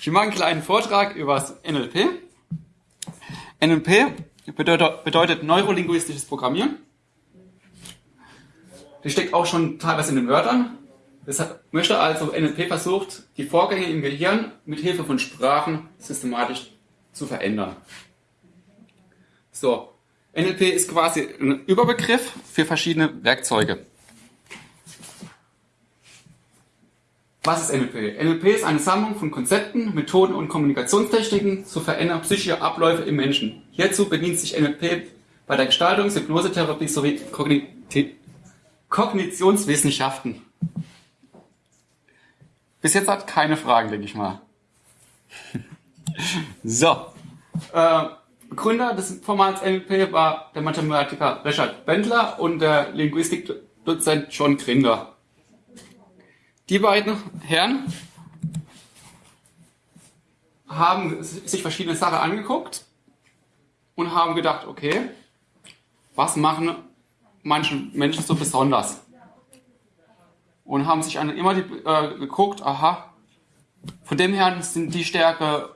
Ich mache einen kleinen Vortrag über das NLP. NLP bedeutet neurolinguistisches Programmieren. Das steckt auch schon teilweise in den Wörtern. Das möchte also NLP versucht, die Vorgänge im Gehirn mit Hilfe von Sprachen systematisch zu verändern. So, NLP ist quasi ein Überbegriff für verschiedene Werkzeuge. Was ist NLP? NLP ist eine Sammlung von Konzepten, Methoden und Kommunikationstechniken zur Veränderung psychischer Abläufe im Menschen. Hierzu bedient sich NLP bei der Gestaltung, Hypnosetherapie sowie Kognit Kognitionswissenschaften. Bis jetzt hat keine Fragen, denke ich mal. so. Äh, Gründer des Formats NLP war der Mathematiker Richard Bendler und der Linguistikdozent John Grinder. Die beiden Herren haben sich verschiedene Sachen angeguckt und haben gedacht, okay, was machen manche Menschen so besonders? Und haben sich immer die, äh, geguckt, aha, von dem her sind die Stärke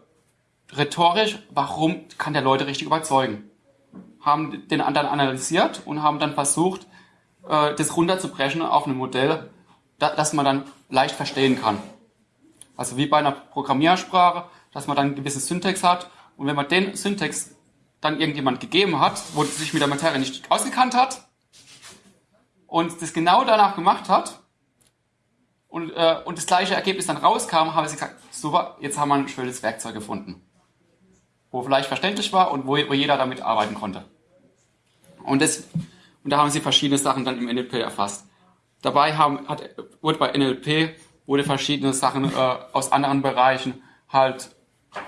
rhetorisch, warum kann der Leute richtig überzeugen? Haben den anderen analysiert und haben dann versucht, äh, das runterzubrechen auf ein Modell, das man dann leicht verstehen kann. Also wie bei einer Programmiersprache, dass man dann ein gewisses Syntax hat und wenn man den Syntax dann irgendjemand gegeben hat, wo sich mit der Materie nicht ausgekannt hat und das genau danach gemacht hat und, äh, und das gleiche Ergebnis dann rauskam, habe ich gesagt, super, jetzt haben wir ein schönes Werkzeug gefunden wo vielleicht verständlich war und wo, wo jeder damit arbeiten konnte. Und, das, und da haben sie verschiedene Sachen dann im NLP erfasst. Dabei haben, hat, wurde bei NLP wurde verschiedene Sachen äh, aus anderen Bereichen halt,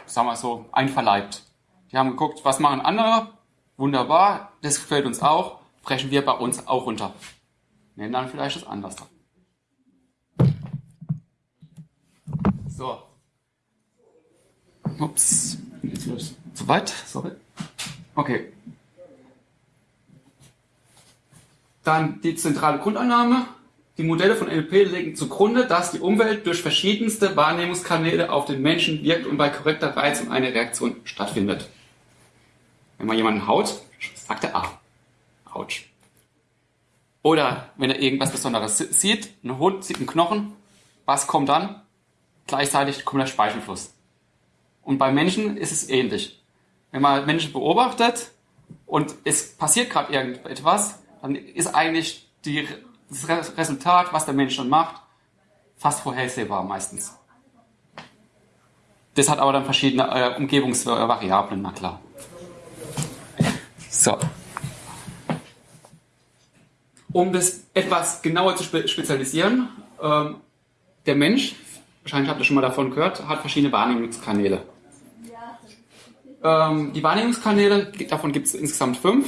sagen wir so, einverleibt. Die haben geguckt, was machen andere? Wunderbar, das gefällt uns auch, brechen wir bei uns auch runter. Nehmen dann vielleicht das anders. So. Ups. Zu weit? Sorry. Okay. Dann die zentrale Grundannahme. Die Modelle von NLP legen zugrunde, dass die Umwelt durch verschiedenste Wahrnehmungskanäle auf den Menschen wirkt und bei korrekter Reizung eine Reaktion stattfindet. Wenn man jemanden haut, sagt er Ah. Autsch. Oder wenn er irgendwas Besonderes sieht, ein Hund sieht einen Knochen, was kommt dann? Gleichzeitig kommt der Speichelfluss. Und bei Menschen ist es ähnlich. Wenn man Menschen beobachtet und es passiert gerade irgendetwas, dann ist eigentlich die, das Resultat, was der Mensch dann macht, fast vorhersehbar meistens. Das hat aber dann verschiedene äh, Umgebungsvariablen, na klar. So. Um das etwas genauer zu spe spezialisieren, ähm, der Mensch, wahrscheinlich habt ihr schon mal davon gehört, hat verschiedene Wahrnehmungskanäle. Ähm, die Wahrnehmungskanäle, davon gibt es insgesamt fünf.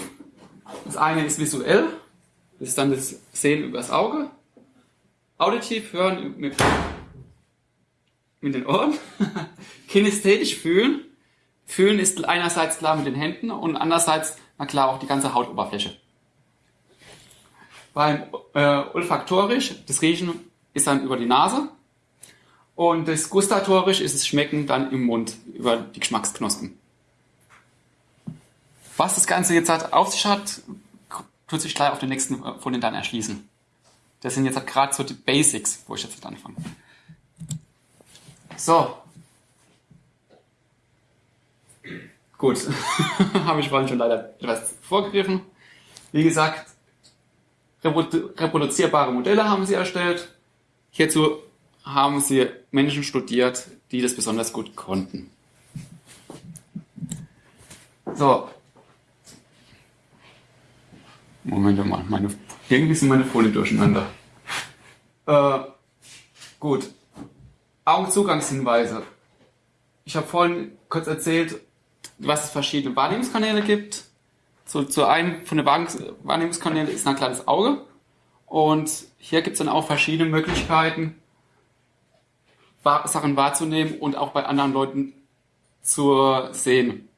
Das eine ist visuell, das ist dann das Sehen übers Auge. Auditiv hören mit, mit den Ohren. Kinästhetisch fühlen. Fühlen ist einerseits klar mit den Händen und andererseits, na klar, auch die ganze Hautoberfläche. Beim äh, olfaktorisch, das Riechen ist dann über die Nase. Und das gustatorisch ist das Schmecken dann im Mund, über die Geschmacksknospen. Was das Ganze jetzt hat, auf sich hat, tut sich gleich auf den nächsten äh, Folien dann erschließen. Das sind jetzt gerade so die Basics, wo ich jetzt anfange. So. Gut. Habe ich vorhin schon leider etwas vorgegriffen. Wie gesagt, reproduzierbare Modelle haben sie erstellt. Hierzu haben sie Menschen studiert, die das besonders gut konnten. So, Moment mal, meine, irgendwie sind meine Folien durcheinander. Äh, gut. Augenzugangshinweise. Ich habe vorhin kurz erzählt, was es verschiedene Wahrnehmungskanäle gibt. So, zu einem von den Wahrnehmungskanälen ist ein kleines Auge. Und hier gibt es dann auch verschiedene Möglichkeiten, Sachen wahrzunehmen und auch bei anderen Leuten zu sehen.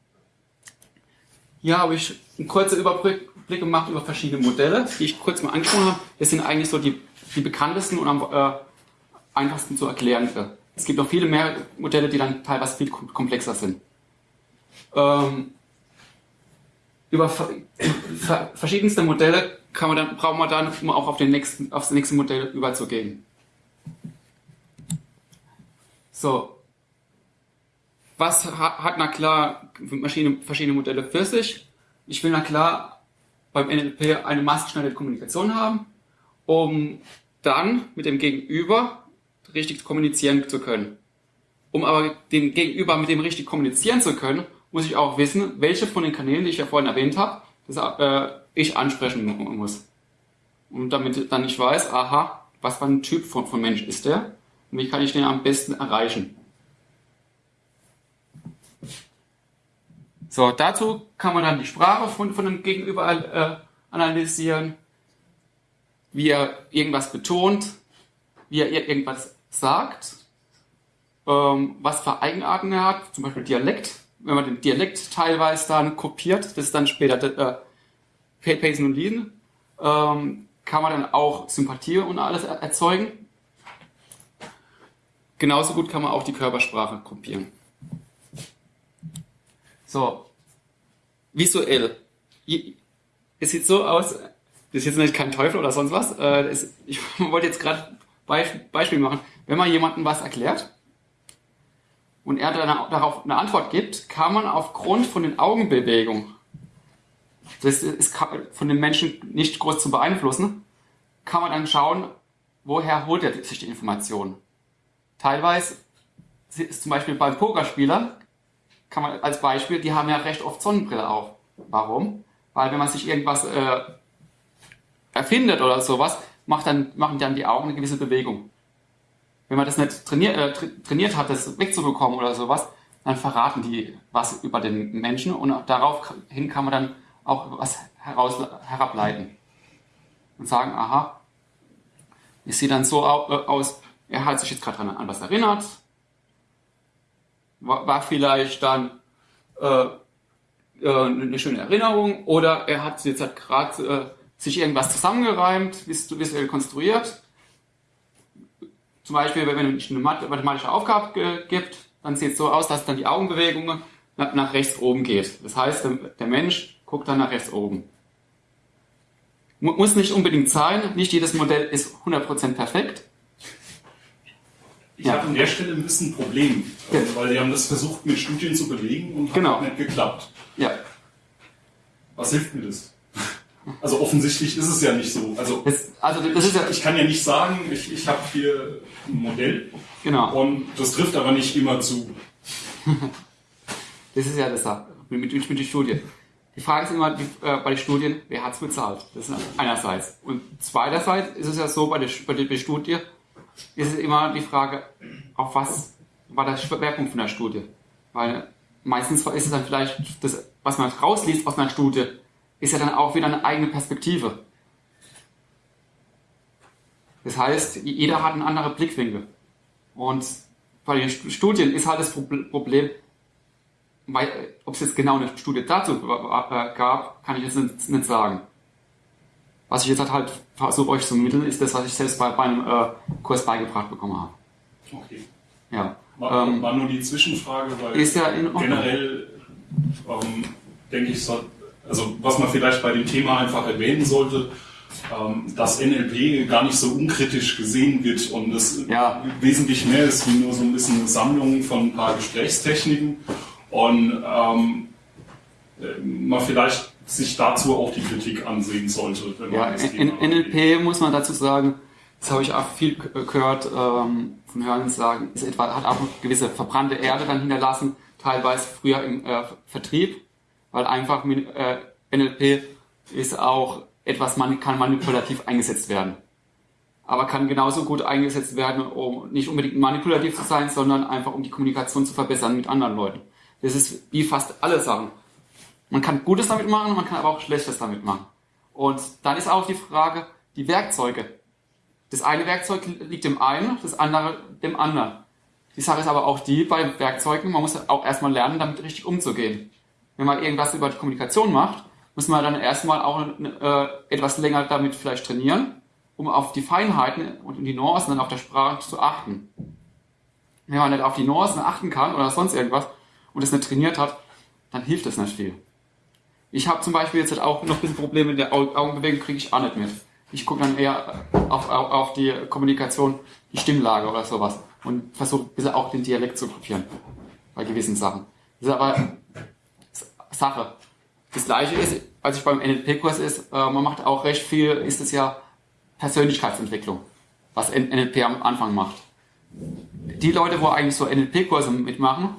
Hier habe ich einen kurzen Überblick Überblick gemacht über verschiedene Modelle, die ich kurz mal angesprochen habe. Das sind eigentlich so die, die bekanntesten und am äh, einfachsten zu erklären es gibt noch viele mehr Modelle, die dann teilweise viel komplexer sind. Ähm, über verschiedenste Modelle kann man dann, brauchen wir dann, um auch auf, den nächsten, auf das nächste Modell überzugehen. So. Was hat na klar Maschine, verschiedene Modelle für sich? Ich will na klar beim NLP eine maßgeschneiderte Kommunikation haben, um dann mit dem Gegenüber richtig kommunizieren zu können. Um aber den Gegenüber mit dem richtig kommunizieren zu können, muss ich auch wissen, welche von den Kanälen, die ich ja vorhin erwähnt habe, das, äh, ich ansprechen muss. Und damit dann ich weiß, aha, was für ein Typ von, von Mensch ist der und wie kann ich den am besten erreichen. So, dazu kann man dann die Sprache von, von dem Gegenüber äh, analysieren, wie er irgendwas betont, wie er irgendwas sagt, ähm, was für Eigenarten er hat, zum Beispiel Dialekt. Wenn man den Dialekt teilweise dann kopiert, das ist dann später äh, Pacing und Lean, ähm, kann man dann auch Sympathie und alles erzeugen. Genauso gut kann man auch die Körpersprache kopieren. So, visuell. Es sieht so aus, das ist jetzt nicht kein Teufel oder sonst was. Äh, ich wollte jetzt gerade Beispiel machen. Wenn man jemandem was erklärt und er darauf eine Antwort gibt, kann man aufgrund von den Augenbewegungen, das ist von den Menschen nicht groß zu beeinflussen, kann man dann schauen, woher holt er sich die Information. Teilweise ist zum Beispiel beim Pokerspieler, kann man als Beispiel, die haben ja recht oft Sonnenbrille auf. Warum? Weil wenn man sich irgendwas äh, erfindet oder sowas, macht dann, machen dann die Augen eine gewisse Bewegung. Wenn man das nicht trainiert, äh, trainiert hat, das wegzubekommen oder sowas, dann verraten die was über den Menschen und daraufhin kann man dann auch was heraus, herableiten. Und sagen, aha, es sieht dann so äh, aus, er hat sich jetzt gerade an was erinnert, war, war vielleicht dann äh, äh, eine schöne Erinnerung oder er hat jetzt halt gerade äh, sich irgendwas zusammengereimt, visuell konstruiert. Zum Beispiel, wenn es eine mathematische Aufgabe gibt, dann sieht es so aus, dass dann die Augenbewegung nach, nach rechts oben geht. Das heißt, der, der Mensch guckt dann nach rechts oben. Muss nicht unbedingt sein, nicht jedes Modell ist 100% perfekt. Ich ja. habe an der Stelle ein bisschen ein Problem, ja. weil die haben das versucht mit Studien zu belegen und genau. hat nicht geklappt. Ja. Was hilft mir das? Also offensichtlich ist es ja nicht so. Also, das, also ja ich kann ja nicht sagen, ich, ich habe hier ein Modell genau. und das trifft aber nicht immer zu. das ist ja das da, mit, mit, mit der Studie. Die Frage ist immer die, äh, bei den Studien, wer hat es bezahlt? Das ist einerseits. Und zweiterseits ist es ja so, bei der, bei der Studie ist es immer die Frage, auf was war der Schwerpunkt von der Studie? Weil meistens ist es dann vielleicht das, was man rausliest aus einer Studie, ist ja dann auch wieder eine eigene Perspektive. Das heißt, jeder hat einen anderen Blickwinkel. Und bei den Studien ist halt das Problem, weil, ob es jetzt genau eine Studie dazu äh, gab, kann ich jetzt nicht sagen. Was ich jetzt halt versuche euch zu mitteln, ist das, was ich selbst bei, beim äh, Kurs beigebracht bekommen habe. Okay. Ja. War, ähm, war nur die Zwischenfrage, weil ist ja in generell ähm, denke ich, so, also was man vielleicht bei dem Thema einfach erwähnen sollte, ähm, dass NLP gar nicht so unkritisch gesehen wird und es ja. wesentlich mehr ist wie nur so ein bisschen eine Sammlung von ein paar Gesprächstechniken und ähm, man vielleicht sich dazu auch die Kritik ansehen sollte. ja, in, NLP muss man dazu sagen, das habe ich auch viel gehört ähm, von Hören sagen, ist etwa, hat auch eine gewisse verbrannte Erde dann hinterlassen, teilweise früher im äh, Vertrieb weil einfach äh, NLP ist auch etwas, man kann manipulativ eingesetzt werden. Aber kann genauso gut eingesetzt werden, um nicht unbedingt manipulativ zu sein, sondern einfach um die Kommunikation zu verbessern mit anderen Leuten. Das ist wie fast alle Sachen. Man kann Gutes damit machen, man kann aber auch Schlechtes damit machen. Und dann ist auch die Frage, die Werkzeuge. Das eine Werkzeug liegt dem einen, das andere dem anderen. Die Sache ist aber auch die bei Werkzeugen, man muss auch erstmal lernen, damit richtig umzugehen wenn man irgendwas über die Kommunikation macht, muss man dann erstmal auch äh, etwas länger damit vielleicht trainieren, um auf die Feinheiten und die Nuancen dann auf der Sprache zu achten. wenn man nicht auf die Nuancen achten kann oder sonst irgendwas und es nicht trainiert hat, dann hilft das nicht viel. Ich habe zum Beispiel jetzt halt auch noch ein bisschen Probleme mit der Augenbewegung, kriege ich auch nicht mit. Ich gucke dann eher auf, auf, auf die Kommunikation, die Stimmlage oder sowas und versuche ein bisschen auch den Dialekt zu kopieren bei gewissen Sachen. Das ist aber Sache. Das gleiche ist, als ich beim NLP-Kurs ist, äh, man macht auch recht viel, ist es ja Persönlichkeitsentwicklung, was NLP am Anfang macht. Die Leute, wo eigentlich so NLP-Kurse mitmachen,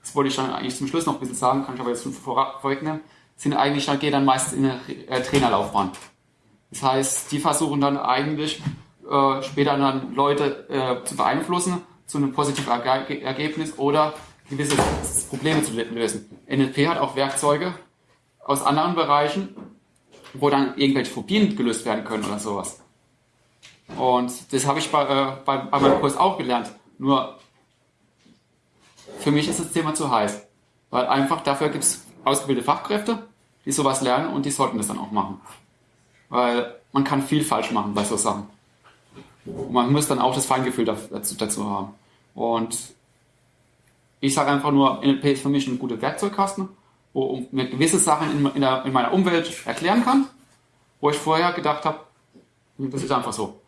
das wollte ich dann eigentlich zum Schluss noch ein bisschen sagen, kann ich aber jetzt schon vorwegnehmen, sind eigentlich, dann geht dann meistens in eine äh, Trainerlaufbahn. Das heißt, die versuchen dann eigentlich äh, später dann Leute äh, zu beeinflussen zu einem positiven Erge Ergebnis oder gewisse Probleme zu lösen. NLP hat auch Werkzeuge aus anderen Bereichen, wo dann irgendwelche Phobien gelöst werden können oder sowas. Und das habe ich bei, äh, bei, bei meinem Kurs auch gelernt. Nur für mich ist das Thema zu heiß. Weil einfach dafür gibt es ausgebildete Fachkräfte, die sowas lernen und die sollten das dann auch machen. Weil man kann viel falsch machen bei so Sachen. Und man muss dann auch das Feingefühl dazu, dazu haben. Und ich sage einfach nur, NLP ist für mich ein guter Werkzeugkasten, wo mir gewisse Sachen in, in, der, in meiner Umwelt erklären kann, wo ich vorher gedacht habe, das ist einfach so.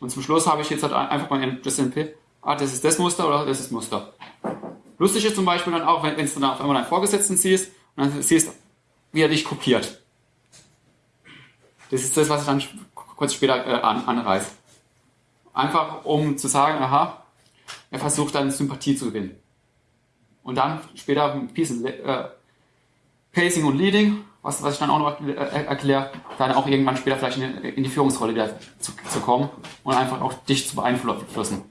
Und zum Schluss habe ich jetzt halt einfach das NLP, ah, das ist das Muster oder das ist Muster. Lustig ist zum Beispiel dann auch, wenn, wenn du dann auf einmal deinen Vorgesetzten siehst und dann siehst, wie er dich kopiert. Das ist das, was ich dann kurz später äh, an, anreiße. Einfach um zu sagen, aha, er versucht dann Sympathie zu gewinnen. Und dann später bisschen äh, Pacing und Leading, was, was ich dann auch noch äh, erkläre, dann auch irgendwann später vielleicht in, in die Führungsrolle wieder zu, zu kommen und einfach auch dich zu beeinflussen.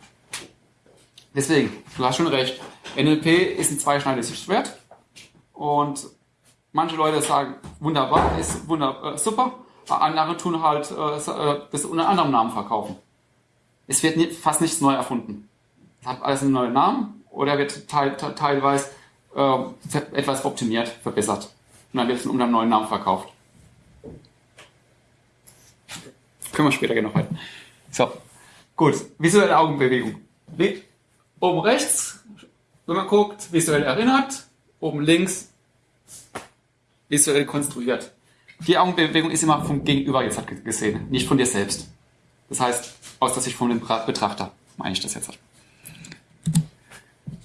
Deswegen, du hast schon recht. NLP ist ein zweischneidiges Schwert und manche Leute sagen, wunderbar, ist wunder, äh, super, andere tun halt äh, äh, das unter anderem Namen verkaufen. Es wird nie, fast nichts neu erfunden. Es hat alles einen neuen Namen oder wird teil, te teilweise äh, etwas optimiert, verbessert. Und dann wird es unter einem neuen Namen verkauft. Können wir später noch halten. So, gut. Visuelle Augenbewegung. Oben rechts, wenn man guckt, visuell erinnert. Oben links, visuell konstruiert. Die Augenbewegung ist immer vom Gegenüber jetzt gesehen, nicht von dir selbst. Das heißt, aus der Sicht von dem Betrachter, meine ich das jetzt.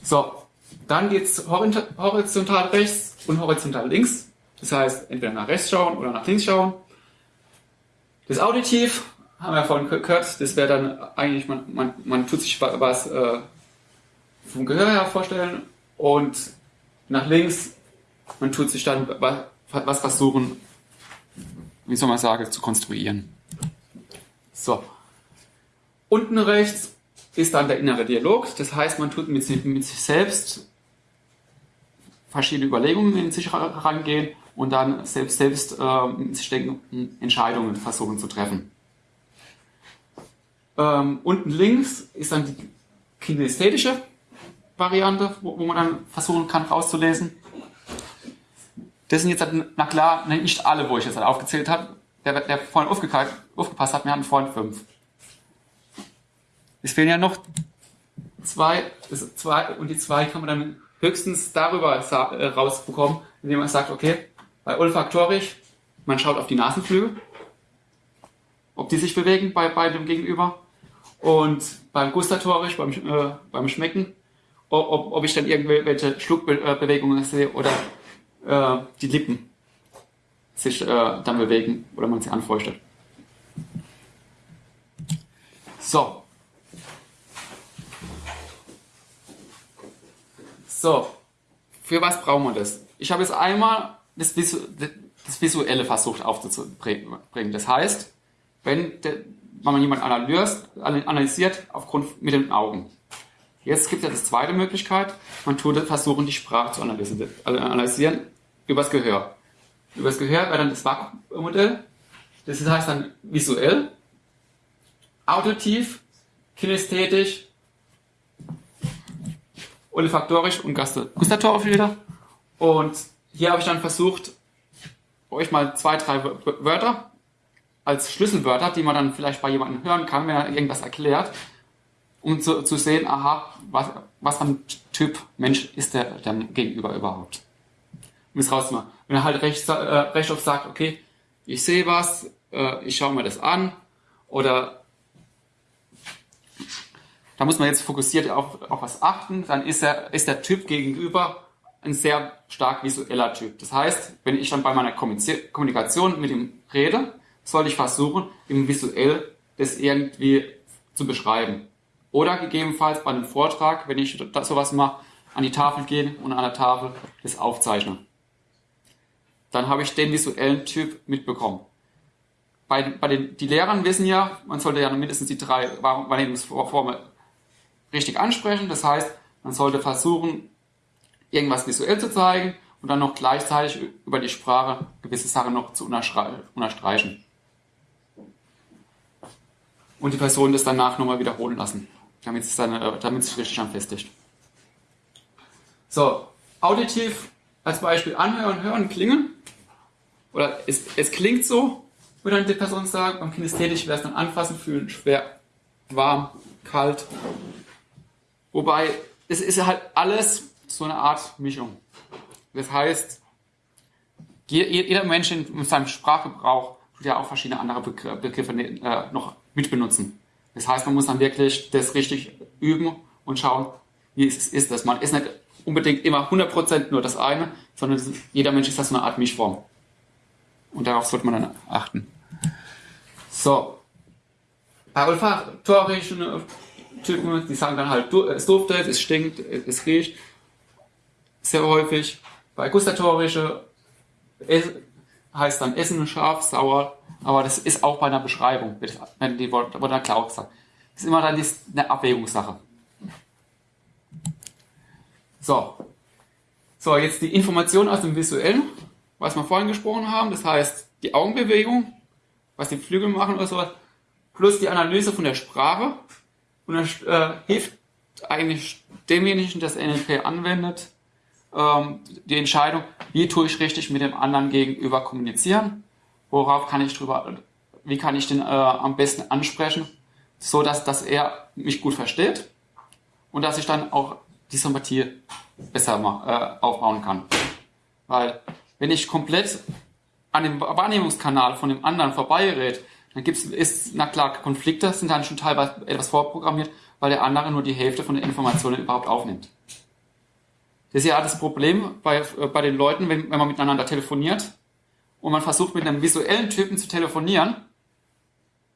So, dann geht es horizontal rechts und horizontal links. Das heißt, entweder nach rechts schauen oder nach links schauen. Das Auditiv haben wir vorhin gehört, das wäre dann eigentlich, man, man, man tut sich was äh, vom Gehör her vorstellen und nach links, man tut sich dann was versuchen wie soll man sagen, zu konstruieren. So. Unten rechts ist dann der innere Dialog. Das heißt, man tut mit, mit sich selbst verschiedene Überlegungen in sich herangehen und dann selbst, selbst äh, sich denken, Entscheidungen versuchen zu treffen. Ähm, unten links ist dann die kinästhetische Variante, wo, wo man dann versuchen kann rauszulesen, das sind jetzt, halt, na klar, nicht alle, wo ich jetzt halt aufgezählt habe. Der, der vorhin aufgepasst hat, wir hatten vorhin fünf. Es fehlen ja noch zwei, zwei, und die zwei kann man dann höchstens darüber äh, rausbekommen, indem man sagt, okay, bei olfaktorisch, man schaut auf die Nasenflügel, ob die sich bewegen bei, bei dem Gegenüber. Und beim gustatorisch, beim, äh, beim Schmecken, ob, ob ich dann irgendwelche Schluckbewegungen sehe oder äh, die Lippen sich äh, dann bewegen oder man sie anfeuchtet. So. So. Für was brauchen wir das? Ich habe jetzt einmal das, Visu das Visuelle versucht aufzubringen. Das heißt, wenn, der, wenn man jemanden analysiert aufgrund mit den Augen. Jetzt gibt es ja die zweite Möglichkeit, man tut versuchen, die Sprache zu analysieren übers Gehör. Übers Gehör wäre dann das Vakuummodell. Das heißt dann visuell, auditiv, kinästhetisch, olfaktorisch und gustatorisch wieder. Und hier habe ich dann versucht, euch mal zwei, drei Wörter als Schlüsselwörter, die man dann vielleicht bei jemandem hören kann, wenn er irgendwas erklärt, um zu, zu sehen, aha, was, was für ein Typ Mensch ist der, der Gegenüber überhaupt. Um es rauszumachen. Wenn er halt recht, äh, recht oft sagt, okay, ich sehe was, äh, ich schaue mir das an, oder da muss man jetzt fokussiert auf, auf was achten, dann ist, er, ist der Typ gegenüber ein sehr stark visueller Typ. Das heißt, wenn ich dann bei meiner Kommunikation mit ihm rede, soll ich versuchen, ihm visuell das irgendwie zu beschreiben. Oder gegebenenfalls bei einem Vortrag, wenn ich sowas mache, an die Tafel gehen und an der Tafel das aufzeichnen. Dann habe ich den visuellen Typ mitbekommen. Bei, bei den die Lehrern wissen ja, man sollte ja mindestens die drei Wahrnehmungsformen richtig ansprechen. Das heißt, man sollte versuchen, irgendwas visuell zu zeigen und dann noch gleichzeitig über die Sprache gewisse Sachen noch zu unterstreichen. Und die Person das danach nochmal wiederholen lassen, damit äh, damit es sich richtig anfestigt. So, auditiv als Beispiel anhören, hören, klingen. Oder es, es klingt so, würde dann die Person sagen. Beim Kinästhetisch wäre es dann anfassen, fühlen, schwer, warm, kalt. Wobei, es ist halt alles so eine Art Mischung. Das heißt, jeder Mensch in seinem Sprachgebrauch tut ja auch verschiedene andere Begriffe äh, noch mitbenutzen. Das heißt, man muss dann wirklich das richtig üben und schauen, wie ist, ist. Man ist nicht unbedingt immer 100% nur das eine, sondern jeder Mensch ist das eine Art Mischform. Und darauf sollte man dann achten. So. Bei olfaktorischen Typen, die sagen dann halt, es duftet, es stinkt, es riecht sehr häufig. Bei gustatorische heißt dann Essen scharf, sauer, aber das ist auch bei einer Beschreibung, wenn die wurde dann klar gesagt. Das ist immer dann eine Abwägungssache. So. So, jetzt die Information aus dem Visuellen, was wir vorhin gesprochen haben, das heißt die Augenbewegung, was die Flügel machen oder sowas, plus die Analyse von der Sprache. Und das äh, hilft eigentlich demjenigen, das NLP anwendet, ähm, die Entscheidung, wie tue ich richtig mit dem anderen gegenüber kommunizieren, worauf kann ich drüber, wie kann ich den äh, am besten ansprechen, so dass, dass er mich gut versteht und dass ich dann auch die Sympathie besser äh, aufbauen kann. Weil wenn ich komplett an dem Wahrnehmungskanal von dem anderen vorbeigerät, dann gibt es, na klar, Konflikte sind dann schon teilweise etwas vorprogrammiert, weil der andere nur die Hälfte von den Informationen überhaupt aufnimmt. Das ist ja das Problem bei, äh, bei den Leuten, wenn, wenn man miteinander telefoniert und man versucht mit einem visuellen Typen zu telefonieren,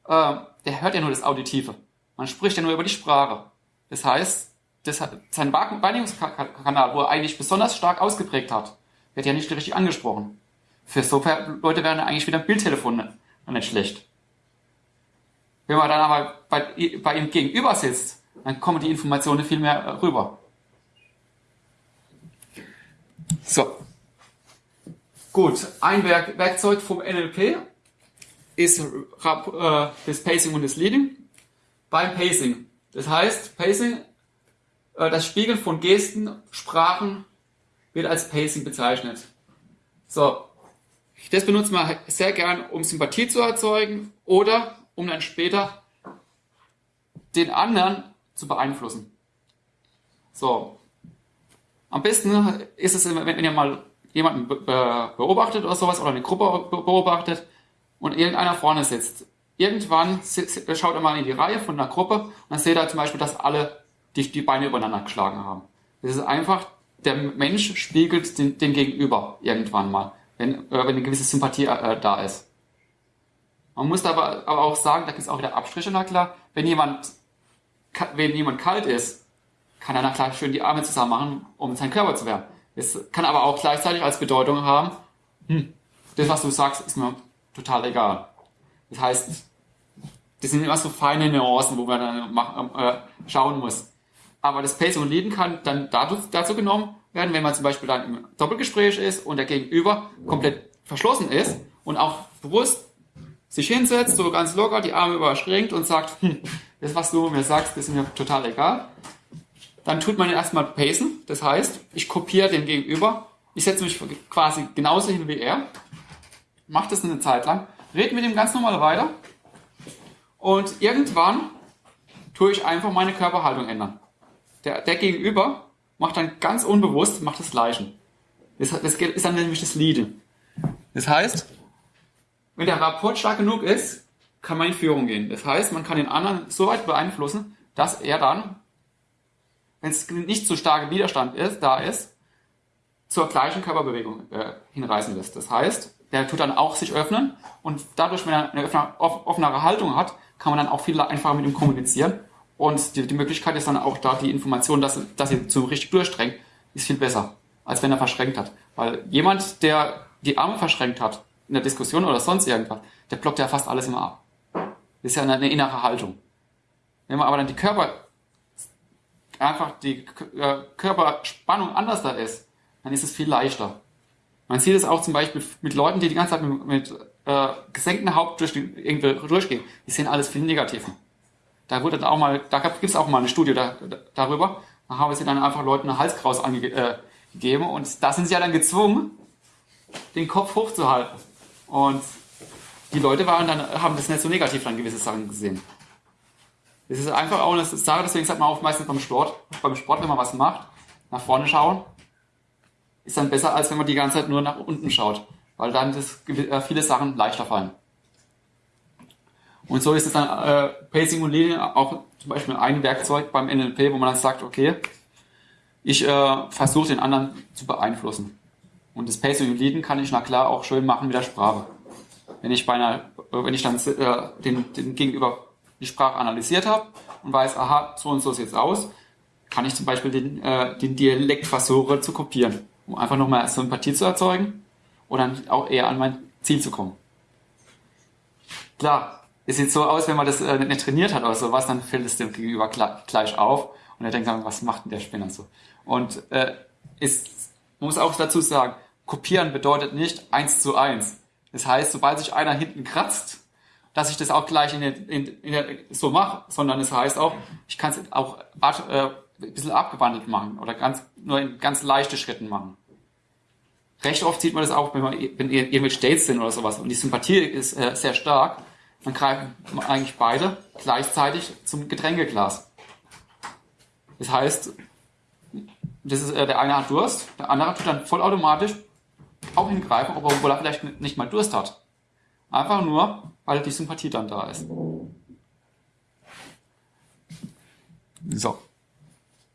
äh, der hört ja nur das Auditive. Man spricht ja nur über die Sprache. Das heißt, das hat, sein Wahrnehmungskanal, wo er eigentlich besonders stark ausgeprägt hat, wird ja nicht richtig angesprochen. Für so Leute wäre eigentlich wieder ein Bildtelefon nicht schlecht. Wenn man dann aber bei, bei ihm gegenüber sitzt, dann kommen die Informationen viel mehr rüber. So. Gut, ein Werk, Werkzeug vom NLP ist äh, das Pacing und das Leading. Beim Pacing. Das heißt, Pacing, das Spiegeln von Gesten, Sprachen wird als Pacing bezeichnet. So. Das benutzt man sehr gern, um Sympathie zu erzeugen oder um dann später den anderen zu beeinflussen. So. Am besten ist es, wenn ihr mal jemanden beobachtet oder sowas oder eine Gruppe beobachtet und irgendeiner vorne sitzt. Irgendwann schaut ihr mal in die Reihe von einer Gruppe und dann seht ihr zum Beispiel, dass alle die, die Beine übereinander geschlagen haben. Das ist einfach, der Mensch spiegelt den, den Gegenüber irgendwann mal, wenn, äh, wenn eine gewisse Sympathie äh, da ist. Man muss aber, aber auch sagen, da gibt es auch wieder Abstriche, na klar, wenn jemand, wenn jemand kalt ist, kann er dann klar schön die Arme zusammen machen, um seinen Körper zu wärmen. Es kann aber auch gleichzeitig als Bedeutung haben, hm, das, was du sagst, ist mir total egal. Das heißt, das sind immer so feine Nuancen, wo man dann machen, äh, schauen muss. Aber das Pacing und Leaden kann dann dazu, genommen werden, wenn man zum Beispiel dann im Doppelgespräch ist und der Gegenüber komplett verschlossen ist und auch bewusst sich hinsetzt, so ganz locker, die Arme überschränkt und sagt, hm, das, was du mir sagst, ist mir total egal. Dann tut man erstmal pacen. Das heißt, ich kopiere den Gegenüber. Ich setze mich quasi genauso hin wie er. Mache das eine Zeit lang. Rede mit ihm ganz normal weiter. Und irgendwann tue ich einfach meine Körperhaltung ändern. Der, der Gegenüber macht dann ganz unbewusst, macht das Gleiche. Das, das ist dann nämlich das Leading. Das heißt, wenn der Rapport stark genug ist, kann man in Führung gehen. Das heißt, man kann den anderen so weit beeinflussen, dass er dann, wenn es nicht so starker Widerstand ist, da ist, zur gleichen Körperbewegung äh, hinreißen lässt. Das heißt, der tut dann auch sich öffnen und dadurch, wenn er eine offenere Haltung hat, kann man dann auch viel einfacher mit ihm kommunizieren und die, die Möglichkeit ist dann auch da, die Information, dass, dass er zu richtig durchdrängt, ist viel besser, als wenn er verschränkt hat. Weil jemand, der die Arme verschränkt hat, in der Diskussion oder sonst irgendwas, der blockt ja fast alles immer ab. Das ist ja eine, innere Haltung. Wenn man aber dann die Körper, einfach die äh, Körperspannung anders da ist, dann ist es viel leichter. Man sieht es auch zum Beispiel mit Leuten, die die ganze Zeit mit, mit äh, gesenktem Haupt durch irgendwie durchgehen. Die sehen alles viel negativer. Da wurde dann auch mal, da gibt es auch mal eine Studie da, da, darüber. Da haben sie dann einfach Leuten eine Halskraus angegeben äh, und da sind sie ja dann gezwungen, den Kopf hochzuhalten. Und die Leute waren dann, haben das nicht so negativ dann gewisse Sachen gesehen. Das ist einfach auch eine Sache, deswegen sagt man auch meistens beim Sport, beim Sport, wenn man was macht, nach vorne schauen, ist dann besser, als wenn man die ganze Zeit nur nach unten schaut, weil dann das, äh, viele Sachen leichter fallen. Und so ist es dann äh, Pacing und Leading auch zum Beispiel ein Werkzeug beim NLP, wo man dann sagt, okay, ich äh, versuche den anderen zu beeinflussen. Und das Pacing und Leading kann ich na klar auch schön machen mit der Sprache. Wenn ich bei einer, wenn ich dann äh, den, den Gegenüber die Sprache analysiert habe und weiß, aha, so und so sieht es aus, kann ich zum Beispiel den, äh, den Dialekt versuchen zu kopieren, um einfach nochmal Sympathie zu erzeugen und dann auch eher an mein Ziel zu kommen. Klar, es sieht so aus, wenn man das äh, nicht trainiert hat oder sowas, dann fällt es dem Gegenüber gleich auf und er denkt dann, was macht denn der Spinner so? Und äh, ist, man muss auch dazu sagen, kopieren bedeutet nicht eins zu eins. Das heißt, sobald sich einer hinten kratzt, dass ich das auch gleich in in, in so mache, sondern es das heißt auch, ich kann es auch äh, ein bisschen abgewandelt machen oder ganz, nur in ganz leichte Schritten machen. Recht oft sieht man das auch, wenn, man, wenn irgendwelche Dates sind oder sowas und die Sympathie ist äh, sehr stark, dann greifen eigentlich beide gleichzeitig zum Getränkeglas. Das heißt, das ist, äh, der eine hat Durst, der andere tut dann vollautomatisch auch hingreifen, obwohl er vielleicht nicht mal Durst hat. Einfach nur, weil die Sympathie dann da ist. So.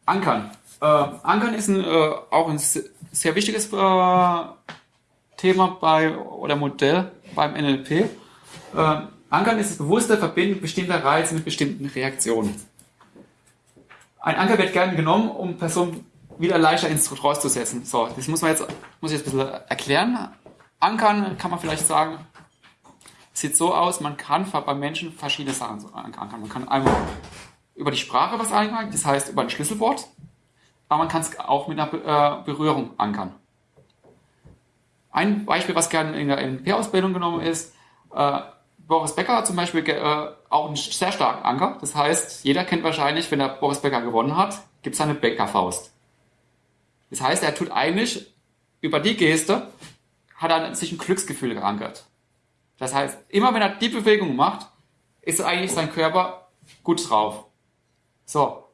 Ankern. Äh, Ankern ist ein, äh, auch ein sehr wichtiges äh, Thema bei oder Modell beim NLP. Ankern ist das bewusste Verbinden bestimmter Reize mit bestimmten Reaktionen. Ein Anker wird gerne genommen, um Personen wieder leichter ins Trance zu setzen. So, das muss man jetzt, muss ich jetzt ein bisschen erklären. Ankern kann man vielleicht sagen, sieht so aus, man kann bei Menschen verschiedene Sachen ankern. Man kann einmal über die Sprache was ankern, das heißt über ein Schlüsselwort, aber man kann es auch mit einer äh, Berührung ankern. Ein Beispiel, was gerne in der NLP-Ausbildung genommen ist, äh, Boris Becker hat zum Beispiel äh, auch einen sehr starken Anker. Das heißt, jeder kennt wahrscheinlich, wenn der Boris Becker gewonnen hat, gibt es eine Bäckerfaust. Das heißt, er tut eigentlich über die Geste, hat er sich ein Glücksgefühl geankert. Das heißt, immer wenn er die Bewegung macht, ist eigentlich sein Körper gut drauf. So.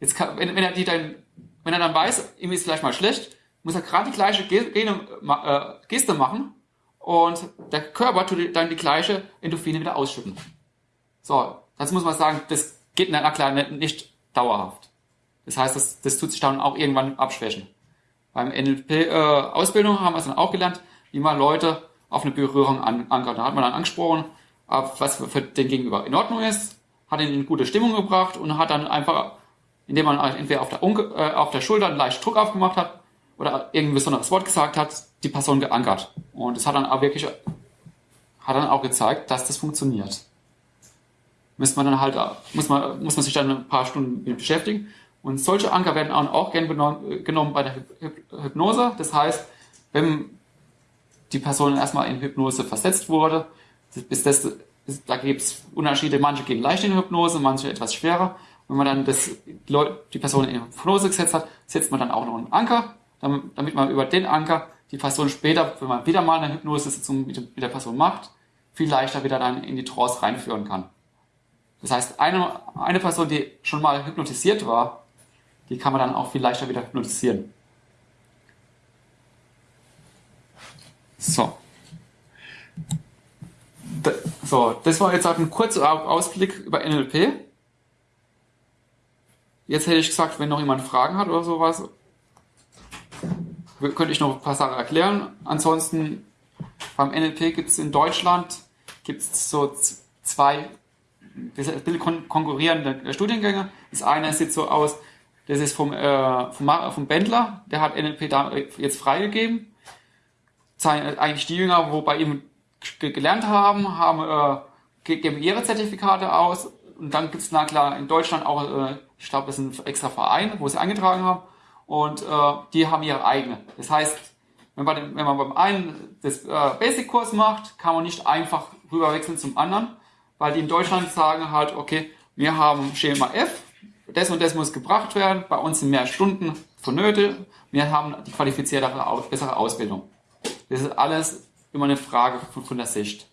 Jetzt kann, wenn, wenn er die dann, wenn er dann weiß, ihm ist vielleicht mal schlecht, muss er gerade die gleiche äh, Geste machen und der Körper tut dann die gleiche Endorphine wieder ausschütten. So, das muss man sagen, das geht na klar nicht dauerhaft. Das heißt, das, das tut sich dann auch irgendwann abschwächen. Beim NLP-Ausbildung äh, haben wir es dann auch gelernt, wie man Leute auf eine Berührung an, ankert. Da hat man dann angesprochen, was für den Gegenüber in Ordnung ist, hat ihn in gute Stimmung gebracht und hat dann einfach, indem man entweder auf der, äh, auf der Schulter einen leichten Druck aufgemacht hat oder irgendein besonderes Wort gesagt hat, die Person geankert. Und es hat dann auch wirklich, hat dann auch gezeigt, dass das funktioniert. Müsste man dann halt, muss man, muss man sich dann ein paar Stunden mit beschäftigen. Und solche Anker werden auch gerne genommen bei der Hypnose. Das heißt, wenn die Person erstmal in Hypnose versetzt wurde, bis das, da gibt es Unterschiede, manche gehen leicht in Hypnose, manche etwas schwerer. Wenn man dann das, die Person in Hypnose gesetzt hat, setzt man dann auch noch einen Anker damit man über den Anker die Person später, wenn man wieder mal eine Hypnose-Sitzung mit der Person macht, viel leichter wieder dann in die Trance reinführen kann. Das heißt, eine, eine Person, die schon mal hypnotisiert war, die kann man dann auch viel leichter wieder hypnotisieren. So. So, das war jetzt auch ein kurzer Ausblick über NLP. Jetzt hätte ich gesagt, wenn noch jemand Fragen hat oder sowas, könnte ich noch ein paar Sachen erklären. Ansonsten, beim NLP gibt es in Deutschland gibt's so zwei konkurrierende Studiengänge. Das eine sieht so aus, das ist vom, äh, vom, vom Bendler, der hat NLP da jetzt freigegeben. Eigentlich die Jünger, wo bei ihm gelernt haben, haben äh, geben ihre Zertifikate aus. Und dann gibt es, na klar, in Deutschland auch, äh, ich glaube, das sind extra Vereine, wo sie eingetragen haben. Und äh, die haben ihre eigene. Das heißt, wenn man, wenn man beim einen das äh, Basic-Kurs macht, kann man nicht einfach rüberwechseln zum anderen, weil die in Deutschland sagen halt, okay, wir haben Schema F, das und das muss gebracht werden, bei uns sind mehr Stunden vonnöten, wir haben die qualifiziertere, bessere Ausbildung. Das ist alles immer eine Frage von, von der Sicht.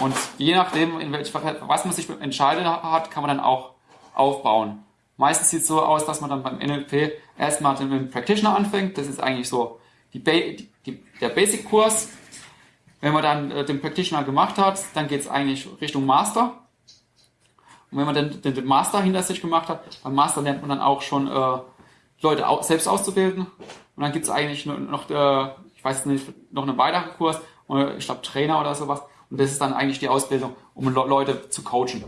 Und je nachdem, in welch, was man sich entscheidet hat, kann man dann auch aufbauen. Meistens sieht es so aus, dass man dann beim NLP erstmal mit dem Practitioner anfängt. Das ist eigentlich so die, die, der Basic-Kurs. Wenn man dann äh, den Practitioner gemacht hat, dann geht es eigentlich Richtung Master. Und wenn man dann den, den, Master hinter sich gemacht hat, beim Master lernt man dann auch schon äh, Leute au selbst auszubilden. Und dann gibt es eigentlich noch äh, ich weiß nicht, noch einen weiteren Kurs, ich glaube Trainer oder sowas. Und das ist dann eigentlich die Ausbildung, um Leute zu coachen.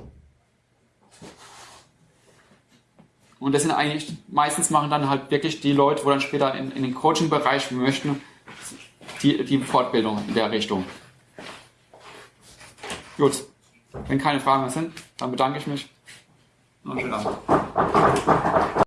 Und das sind eigentlich, meistens machen dann halt wirklich die Leute, wo dann später in, in den Coaching-Bereich möchten, die, die Fortbildung in der Richtung. Gut. Wenn keine Fragen mehr sind, dann bedanke ich mich. Und schönen Abend.